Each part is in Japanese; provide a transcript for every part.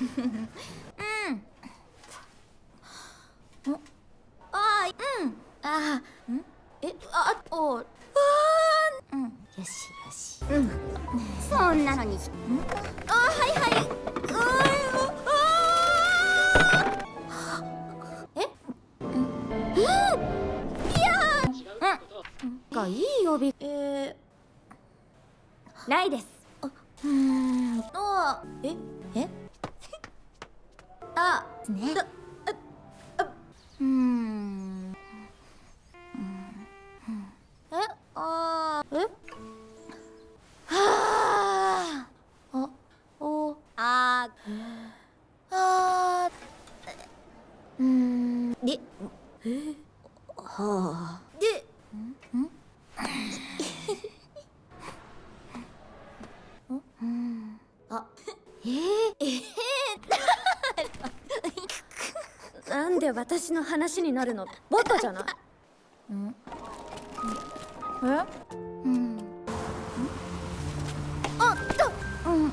うん。あうん。あうん。えあおあうん。よしよしうん。そん。なのにあはいはいがいいえ、ないですあうん。あええあねうん。えあえ？はああおああうん。でえ？はあでんん？うん。あえ？ー、えー、で私の話になるの？バカじゃない？ん？えうん？あったうん？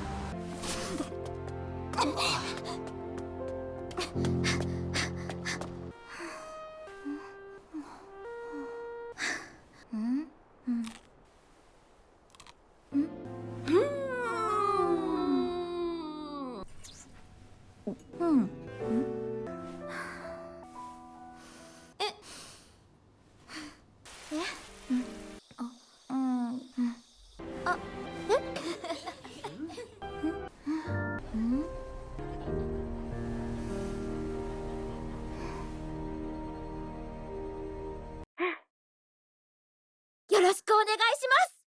うん？よろしくお願いします